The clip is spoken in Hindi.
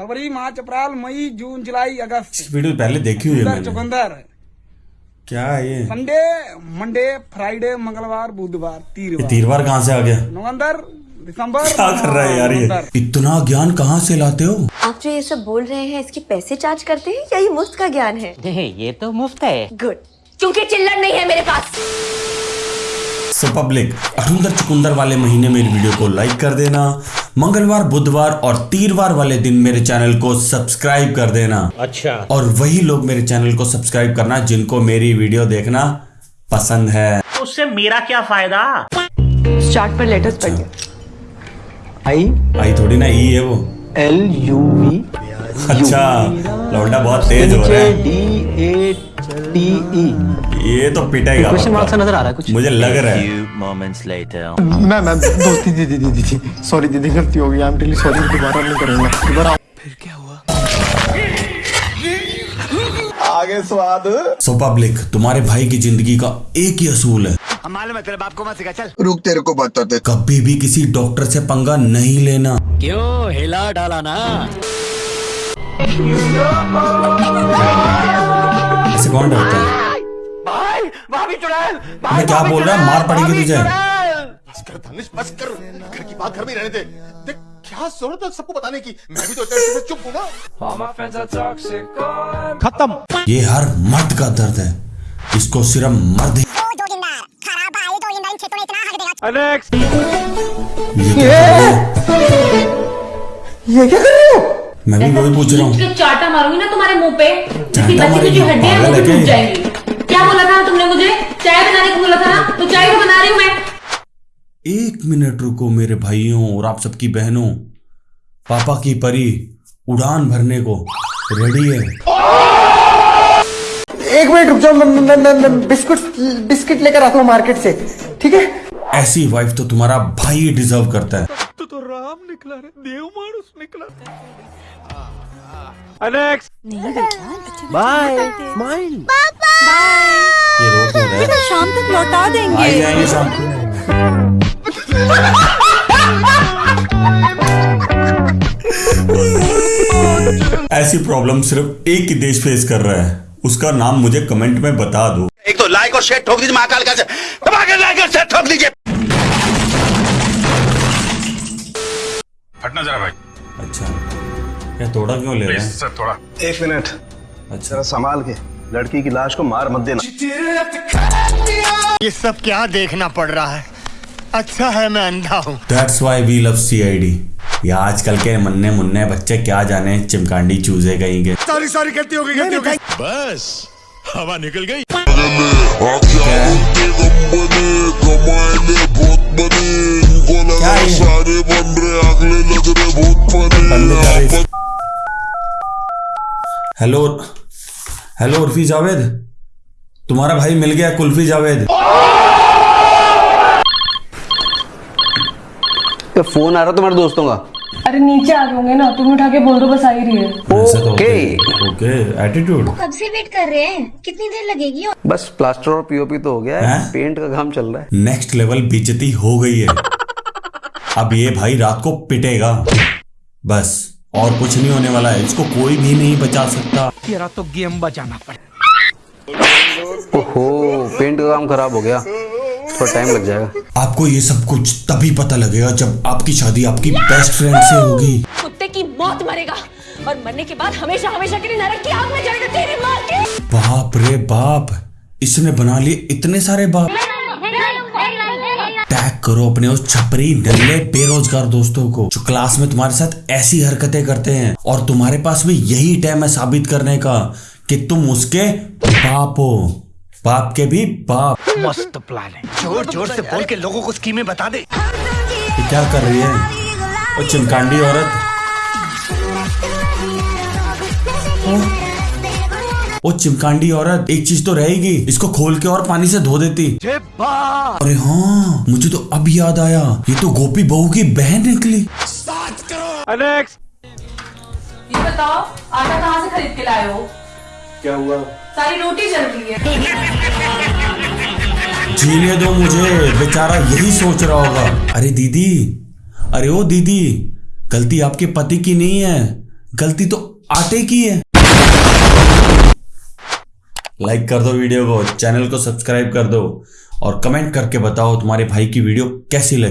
फरवरी मार्च अप्रैल मई जून जुलाई अगस्त। इस वीडियो पहले देखी हुई है चुकंदर। क्या है ये? संडे मंडे फ्राइडे मंगलवार बुधवार तीरवार। तीरवार कहाँ से आ गया? नवंबर दिसंबर क्या कर रहा है यार ये? इतना ज्ञान कहाँ से लाते हो? आप जो ये सब बोल रहे हैं इसके पैसे चार्ज करते हैं या ये मुफ़्त का ज्ञान है? नहीं ये तो मुफ़्त है। गुड क्योंकि चिल्लर नहीं है मेरे पास। सो पब्लिक अठुंदर चुकुंदर वाले महीने में मेरी वीडियो को लाइक कर देना। मंगलवार बुधवार और तीरवार वाले दिन मेरे चैनल को सब्सक्राइब कर देना। अच्छा। और वही लोग मेरे चैनल को सब्सक्राइब करना जिनको मेरी वीडियो देखना पसंद है। उससे मेरा क्या फ़ायदा? स्टार्ट पर लेटर्स पढ़िए आई आई थोड़ी ना ई है वो। एल यू वी अच्छा लौंडा बहुत तेज हो रहा है। D A T E. ये तो पिटेगा क्वेश्चन मार्क सा नज़र आ रहा है कुछ। मुझे लग रहा है। Few moments later. मैं मैं दोस्ती दीदी दीदी थी सॉरी दीदी गलती हो गई। आई एम रियली सॉरी दोबारा नहीं करूँगा। दोबारा फिर क्या हुआ? सो पब्लिक तुम्हारे भाई की ज़िंदगी का एक ही असूल है। रुक तेरे को बताते कभी भी किसी डॉक्टर से पंगा नहीं लेना। क्यों हिला डाला ना? कौन डरता है। मैं क्या बोल रहा है? मार पड़ेगी तुझे। बस कर धनुष बस कर घर की बात घर में रहने दे। देख क्या ज़रूरत है सबको बताने की? मैं भी तो इतने से चुप हूँ ना। खत्म। ये हर मर्द का दर्द है। इसको सिर्फ़ मर्द ही ये क्या कर रही है? ये क्या कर रहे हो? मैं भी वही पूछ रहा हूँ। चाटा मारूँगी ना तुम्हारे मुँह पे जिसकी चाटा की जो हड्डियाँ वो भी टूट जाएँगी। क्या बोला था तुमने मुझे? चाय बनाने को बोला था ना? तो चाय तो बना रही हूँ मैं। एक मिनट रुको मेरे भाइयों और आप सबकी बहनों। पापा की परी उड़ान भरने को रेडी है। एक मिनट रुक जाओ बिस्कुट बिस्किट लेकर आता हूँ मार्केट से ठीक है? ऐसी वाइफ तो तुम्हारा भाई डिजर्व करता है। बाय स्माइल ये रहा है। शाम तक लौटा देंगे। आ जाएँगे शाम को। ऐसी प्रॉब्लम सिर्फ़ एक ही देश फेस कर रहा है। उसका नाम मुझे कमेंट में बता दो। एक तो लाइक और शेयर ठोक दीजिए महाकाल का से दबा के लाइक और शेयर ठोक दीजिए। हटना जरा भाई। अच्छा। ये तोड़ा क्यों ले रहे हैं? सर थोड़ा। एक मिनट। अच्छा। संभाल के लड़की की लाश को मार मत देना। ये सब क्या देखना पड़ रहा है? अच्छा है मैं अंधा हूँ। That's why we love CID या आजकल के मन्ने मुन्ने बच्चे क्या जाने चिमकांडी चूजे कहीं के। सॉरी सॉरी गलती हो गई गलती हो गई। बस हवा निकल गई। हेलो हेलो उर्फी जावेद तुम्हारा भाई मिल गया कुल्फी जावेद। तो फ़ोन आ रहा तुम्हारे दोस्तों का? अरे नीचे आ जाओगे ना तुम उठा के बोल दो बस आ ही रही है। ओके ओके एटीट्यूड कब से वेट कर रहे हैं। कितनी देर लगेगी? बस प्लास्टर और पीओपी तो हो गया है। पेंट का काम चल रहा है। नेक्स्ट लेवल बेइज्जती हो गई है। अब ये भाई रात को पिटेगा। बस। और कुछ नहीं होने वाला है। इसको कोई भी नहीं बचा सकता। तेरा तो गेम बचाना पड़ेगा ओहो पेंट का काम खराब हो गया। थोड़ा टाइम लग जाएगा। आपको ये सब कुछ तभी पता लगेगा जब आपकी शादी आपकी बेस्ट फ्रेंड से होगी। कुत्ते की मौत मरेगा और मरने के बाद हमेशा हमेशा के लिए नरक की आग में जाएगा तेरी माँ के। बाप रे बाप इसने बना लिए इतने सारे बाप। करो अपने उस छपरी नल्ले बेरोजगार दोस्तों को जो क्लास में तुम्हारे साथ ऐसी हरकतें करते हैं और तुम्हारे पास भी यही टाइम है साबित करने का कि तुम उसके बाप हो। बाप के भी बाप। मस्त प्लान है। ज़ोर ज़ोर से बोल के लोगों को स्कीमें बता दे। क्या कर रही है? वो चिमकांडी औरत। वो चिमकांडी औरत एक चीज़ तो रहेगी इसको खोल के और पानी से धो देती। अरे हाँ मुझे तो अब याद आया ये तो गोपी बहू की बहन निकली। ये बताओ आटा कहाँ से खरीद के लाए हो? क्या हुआ? सारी रोटी जल रही है। जीने दो मुझे बेचारा यही सोच रहा होगा। अरे दीदी अरे ओ दीदी गलती आपके पति की नहीं है गलती तो आटे की है। लाइक कर दो वीडियो को चैनल को सब्सक्राइब कर दो और कमेंट करके बताओ तुम्हारे भाई की वीडियो कैसी लगी।